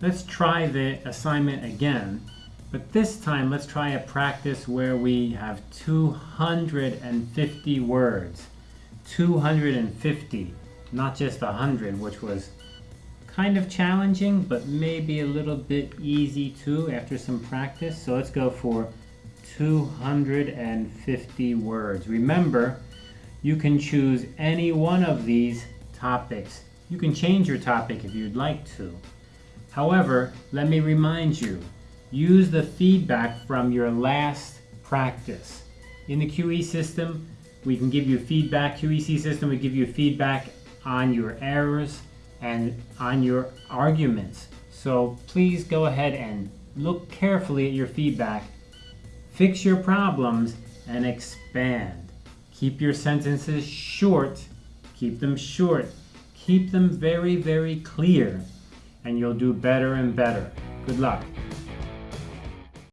Let's try the assignment again, but this time let's try a practice where we have 250 words. 250, not just 100, which was kind of challenging, but maybe a little bit easy too after some practice. So let's go for 250 words. Remember, you can choose any one of these topics. You can change your topic if you'd like to. However, let me remind you, use the feedback from your last practice. In the QE system, we can give you feedback. QEC system, we give you feedback on your errors and on your arguments. So please go ahead and look carefully at your feedback, fix your problems, and expand. Keep your sentences short, keep them short, keep them very, very clear, and you'll do better and better. Good luck.